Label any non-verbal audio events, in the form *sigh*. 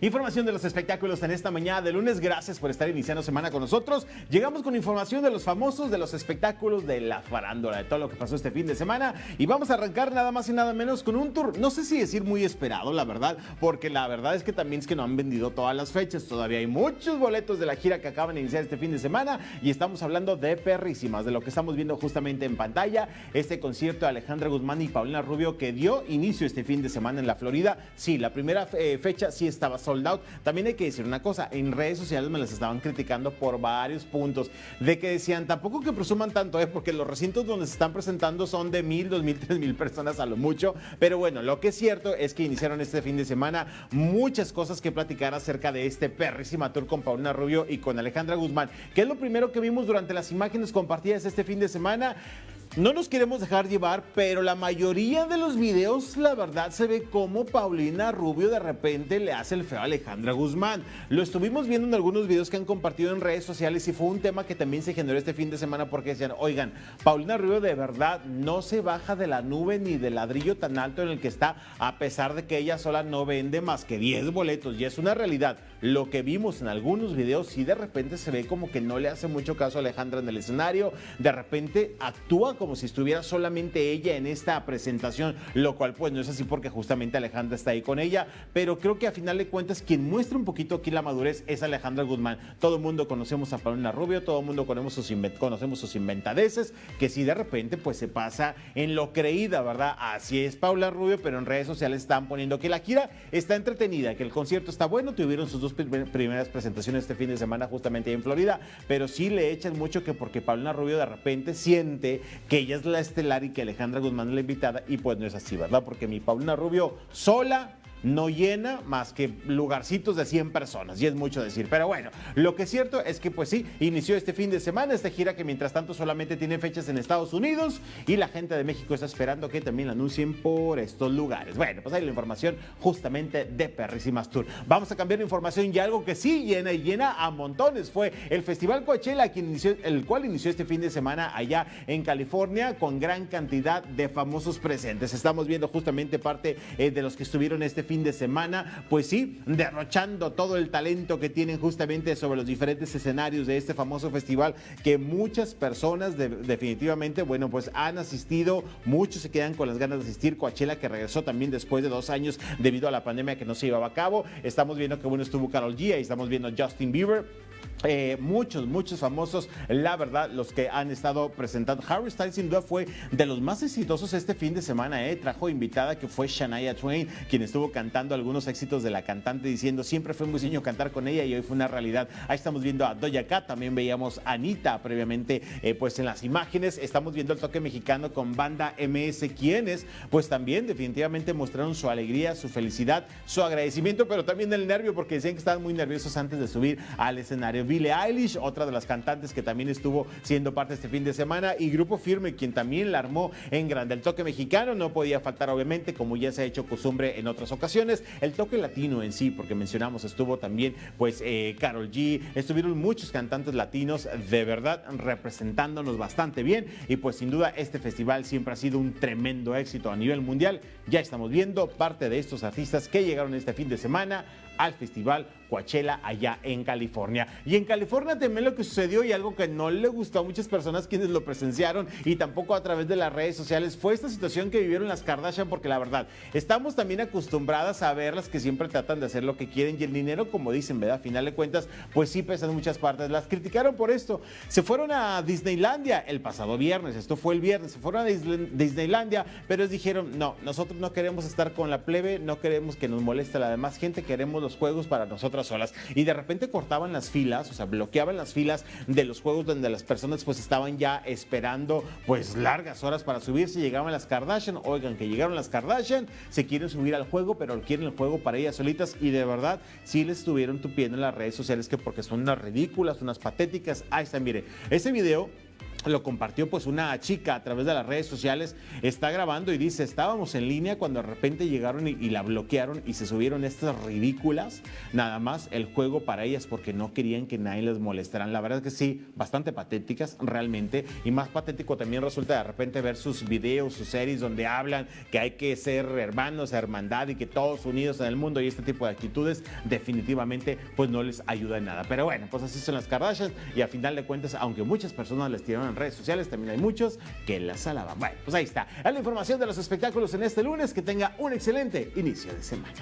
Información de los espectáculos en esta mañana de lunes. Gracias por estar iniciando semana con nosotros. Llegamos con información de los famosos, de los espectáculos, de la farándula, de todo lo que pasó este fin de semana. Y vamos a arrancar nada más y nada menos con un tour, no sé si decir muy esperado, la verdad, porque la verdad es que también es que no han vendido todas las fechas. Todavía hay muchos boletos de la gira que acaban de iniciar este fin de semana. Y estamos hablando de perrísimas, de lo que estamos viendo justamente en pantalla. Este concierto de Alejandra Guzmán y Paulina Rubio que dio inicio este fin de semana en la Florida. Sí, la primera eh, fecha sí estaba sold out. También hay que decir una cosa, en redes sociales me las estaban criticando por varios puntos, de que decían, tampoco que presuman tanto, ¿eh? porque los recintos donde se están presentando son de mil, dos mil, *laughs* tres mil personas a lo mucho, pero bueno, lo que es cierto es que iniciaron este fin de semana muchas cosas que platicar acerca de este perrísima tour con Paulina Rubio y con Alejandra Guzmán, que es lo primero que vimos durante las imágenes compartidas este fin de semana. No nos queremos dejar llevar, pero la mayoría de los videos, la verdad, se ve como Paulina Rubio de repente le hace el feo a Alejandra Guzmán. Lo estuvimos viendo en algunos videos que han compartido en redes sociales y fue un tema que también se generó este fin de semana porque decían, oigan, Paulina Rubio de verdad no se baja de la nube ni del ladrillo tan alto en el que está, a pesar de que ella sola no vende más que 10 boletos. Y es una realidad. Lo que vimos en algunos videos, sí de repente se ve como que no le hace mucho caso a Alejandra en el escenario, de repente actúa como si estuviera solamente ella en esta presentación, lo cual pues no es así porque justamente Alejandra está ahí con ella, pero creo que a final de cuentas quien muestra un poquito aquí la madurez es Alejandra Guzmán. Todo el mundo conocemos a Paulina Rubio, todo el mundo conocemos sus, conocemos inventadeces, que si de repente pues se pasa en lo creída, ¿verdad? Así es Paula Rubio, pero en redes sociales están poniendo que la gira está entretenida, que el concierto está bueno, tuvieron sus dos primeras presentaciones este fin de semana justamente en Florida, pero sí le echan mucho que porque Paulina Rubio de repente siente que ella es la estelar y que Alejandra Guzmán es la invitada y pues no es así, ¿verdad? Porque mi Paulina Rubio sola no llena más que lugarcitos de 100 personas, y es mucho decir. Pero bueno, lo que es cierto es que pues sí, inició este fin de semana esta gira que mientras tanto solamente tiene fechas en Estados Unidos y la gente de México está esperando que también la anuncien por estos lugares. Bueno, pues ahí la información justamente de Perrísimas Tour. Vamos a cambiar de información y algo que sí llena y llena a montones fue el Festival Coachella, quien inició, el cual inició este fin de semana allá en California con gran cantidad de famosos presentes. Estamos viendo justamente parte eh, de los que estuvieron este fin de semana, pues sí, derrochando todo el talento que tienen justamente sobre los diferentes escenarios de este famoso festival que muchas personas definitivamente, bueno, pues han asistido, muchos se quedan con las ganas de asistir, Coachella que regresó también después de dos años debido a la pandemia que no se llevaba a cabo, estamos viendo que bueno estuvo Carol G, y estamos viendo Justin Bieber, eh, muchos, muchos famosos, la verdad, los que han estado presentando. Harry Styles sin duda fue de los más exitosos este fin de semana, eh. trajo invitada que fue Shania Twain, quien estuvo cantando algunos éxitos de la cantante diciendo siempre fue muy sueño cantar con ella y hoy fue una realidad. Ahí estamos viendo a Doja Cat, también veíamos a Anita previamente eh, pues en las imágenes, estamos viendo el toque mexicano con banda MS, quienes pues también definitivamente mostraron su alegría, su felicidad, su agradecimiento, pero también el nervio porque decían que estaban muy nerviosos antes de subir al escenario. Billie Eilish, otra de las cantantes que también estuvo siendo parte este fin de semana, y Grupo Firme, quien también la armó en grande. El toque mexicano no podía faltar, obviamente, como ya se ha hecho costumbre en otras ocasiones. El toque latino en sí, porque mencionamos, estuvo también, pues, eh, Carol G, estuvieron muchos cantantes latinos, de verdad, representándonos bastante bien. Y pues, sin duda, este festival siempre ha sido un tremendo éxito a nivel mundial. Ya estamos viendo parte de estos artistas que llegaron este fin de semana al festival Coachella allá en California. Y en California también lo que sucedió y algo que no le gustó a muchas personas quienes lo presenciaron y tampoco a través de las redes sociales fue esta situación que vivieron las Kardashian porque la verdad, estamos también acostumbradas a verlas que siempre tratan de hacer lo que quieren y el dinero, como dicen, ¿verdad? A final de cuentas, pues sí pesa en muchas partes. Las criticaron por esto. Se fueron a Disneylandia el pasado viernes, esto fue el viernes, se fueron a Disneylandia, pero ellos dijeron, no, nosotros no queremos estar con la plebe, no queremos que nos moleste la demás gente, queremos los juegos para nosotras solas. Y de repente cortaban las filas, o sea, bloqueaban las filas de los juegos donde las personas pues estaban ya esperando pues largas horas para subirse. Llegaban las Kardashian, oigan que llegaron las Kardashian, se quieren subir al juego, pero quieren el juego para ellas solitas y de verdad sí les estuvieron tupiendo en las redes sociales que porque son unas ridículas, unas patéticas. Ahí está, mire, ese video lo compartió pues una chica a través de las redes sociales, está grabando y dice, estábamos en línea cuando de repente llegaron y, la bloquearon y se subieron estas ridículas, nada más el juego para ellas porque no querían que nadie les molestaran. La verdad es que sí, bastante patéticas realmente y más patético también resulta de repente ver sus videos, sus series donde hablan que hay que ser hermanos, hermandad y que todos unidos en el mundo y este tipo de actitudes definitivamente pues no les ayuda en nada. Pero bueno, pues así son las Kardashians y a final de cuentas, aunque muchas personas les tiraron en redes sociales, también hay muchos que las alaban. Bueno, pues ahí está. Es la información de los espectáculos en este lunes. Que tenga un excelente inicio de semana.